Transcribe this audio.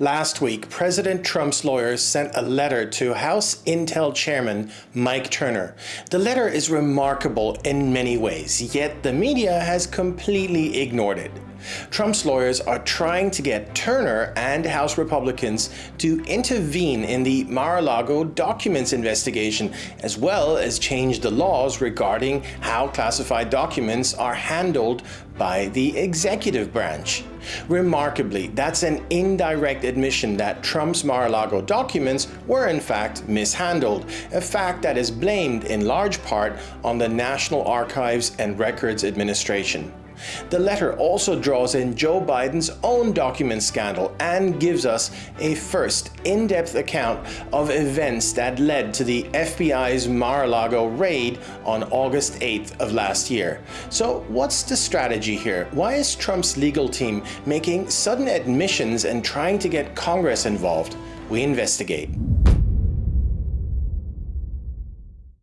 Last week, President Trump's lawyers sent a letter to House Intel Chairman Mike Turner. The letter is remarkable in many ways, yet the media has completely ignored it. Trump's lawyers are trying to get Turner and House Republicans to intervene in the Mar-a-Lago documents investigation, as well as change the laws regarding how classified documents are handled by the executive branch. Remarkably, that's an indirect admission that Trump's Mar-a-Lago documents were in fact mishandled, a fact that is blamed in large part on the National Archives and Records Administration. The letter also draws in Joe Biden's own document scandal and gives us a first in-depth account of events that led to the FBI's Mar-a-Lago raid on August 8th of last year. So what's the strategy here? Why is Trump's legal team making sudden admissions and trying to get Congress involved? We investigate.